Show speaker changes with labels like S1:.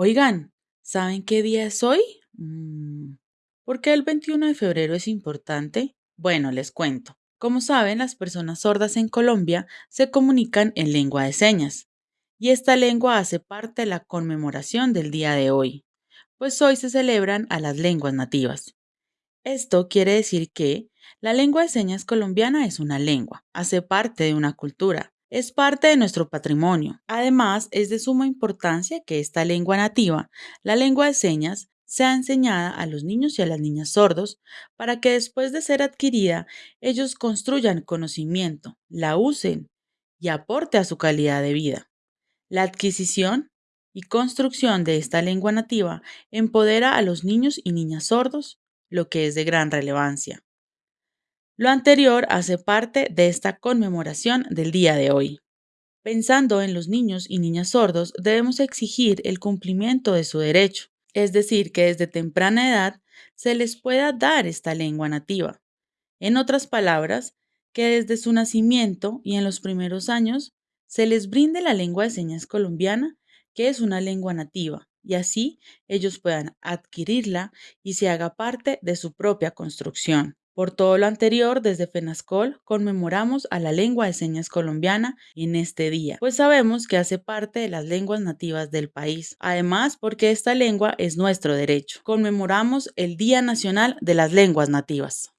S1: Oigan, ¿saben qué día es hoy? Mm, ¿Por qué el 21 de febrero es importante? Bueno, les cuento. Como saben, las personas sordas en Colombia se comunican en lengua de señas, y esta lengua hace parte de la conmemoración del día de hoy, pues hoy se celebran a las lenguas nativas. Esto quiere decir que la lengua de señas colombiana es una lengua, hace parte de una cultura, es parte de nuestro patrimonio. Además, es de suma importancia que esta lengua nativa, la lengua de señas, sea enseñada a los niños y a las niñas sordos para que después de ser adquirida, ellos construyan conocimiento, la usen y aporte a su calidad de vida. La adquisición y construcción de esta lengua nativa empodera a los niños y niñas sordos, lo que es de gran relevancia. Lo anterior hace parte de esta conmemoración del día de hoy. Pensando en los niños y niñas sordos, debemos exigir el cumplimiento de su derecho, es decir, que desde temprana edad se les pueda dar esta lengua nativa. En otras palabras, que desde su nacimiento y en los primeros años se les brinde la lengua de señas colombiana, que es una lengua nativa, y así ellos puedan adquirirla y se haga parte de su propia construcción. Por todo lo anterior, desde FENASCOL conmemoramos a la lengua de señas colombiana en este día, pues sabemos que hace parte de las lenguas nativas del país. Además, porque esta lengua es nuestro derecho. Conmemoramos el Día Nacional de las Lenguas Nativas.